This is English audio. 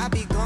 I be going